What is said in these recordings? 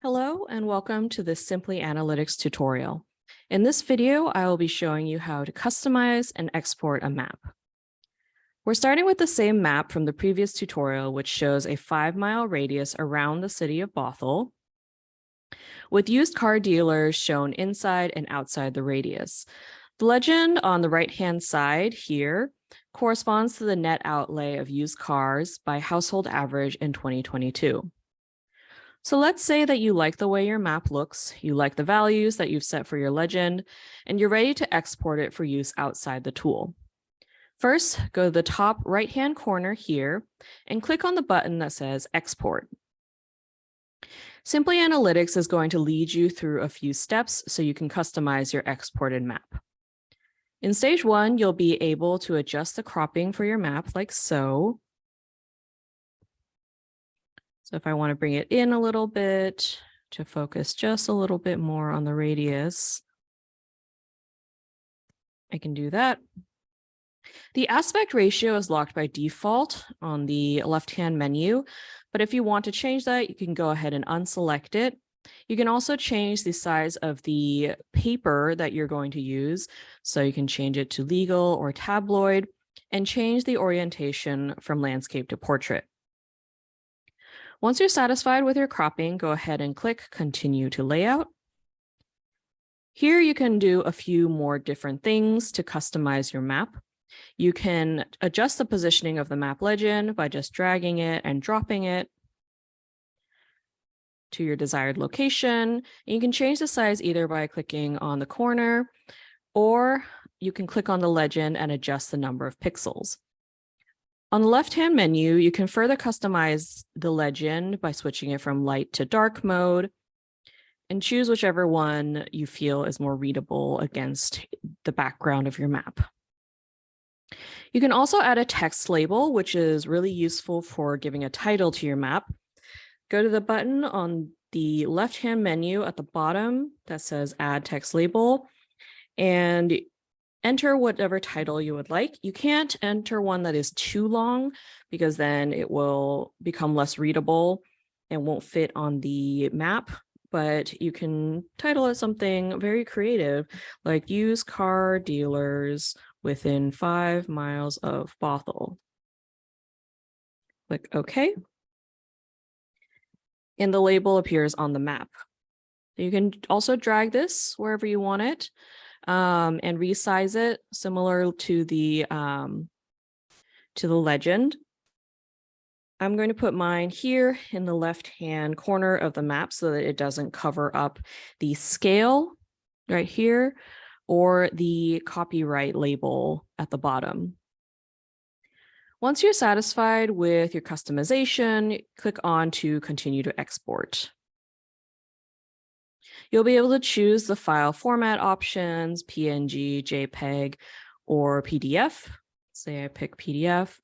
Hello and welcome to this Simply Analytics tutorial. In this video, I will be showing you how to customize and export a map. We're starting with the same map from the previous tutorial, which shows a five mile radius around the city of Bothell, with used car dealers shown inside and outside the radius. The legend on the right-hand side here corresponds to the net outlay of used cars by household average in 2022. So let's say that you like the way your map looks, you like the values that you've set for your legend, and you're ready to export it for use outside the tool. First, go to the top right-hand corner here and click on the button that says Export. Simply Analytics is going to lead you through a few steps so you can customize your exported map. In stage one, you'll be able to adjust the cropping for your map like so. So if I want to bring it in a little bit to focus just a little bit more on the radius, I can do that. The aspect ratio is locked by default on the left-hand menu, but if you want to change that, you can go ahead and unselect it. You can also change the size of the paper that you're going to use. So you can change it to legal or tabloid and change the orientation from landscape to portrait. Once you're satisfied with your cropping, go ahead and click continue to layout. Here you can do a few more different things to customize your map. You can adjust the positioning of the map legend by just dragging it and dropping it to your desired location. You can change the size either by clicking on the corner or you can click on the legend and adjust the number of pixels. On the left-hand menu, you can further customize the legend by switching it from light to dark mode and choose whichever one you feel is more readable against the background of your map. You can also add a text label, which is really useful for giving a title to your map. Go to the button on the left-hand menu at the bottom that says add text label, and enter whatever title you would like. You can't enter one that is too long because then it will become less readable and won't fit on the map. But you can title it something very creative like use car dealers within five miles of Bothell. Click OK. And the label appears on the map. You can also drag this wherever you want it um, and resize it similar to the um, to the legend. I'm going to put mine here in the left-hand corner of the map so that it doesn't cover up the scale right here or the copyright label at the bottom. Once you're satisfied with your customization, click on to continue to export. You'll be able to choose the file format options, PNG, JPEG, or PDF. Say I pick PDF.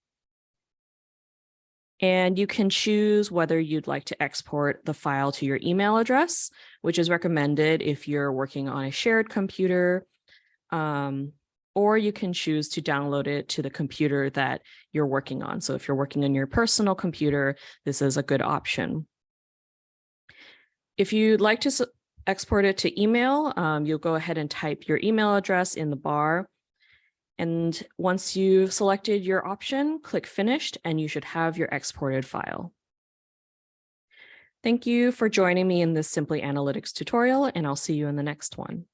And you can choose whether you'd like to export the file to your email address, which is recommended if you're working on a shared computer, um, or you can choose to download it to the computer that you're working on. So if you're working on your personal computer, this is a good option. If you'd like to export it to email, um, you'll go ahead and type your email address in the bar. And once you've selected your option, click finished and you should have your exported file. Thank you for joining me in this Simply Analytics tutorial, and I'll see you in the next one.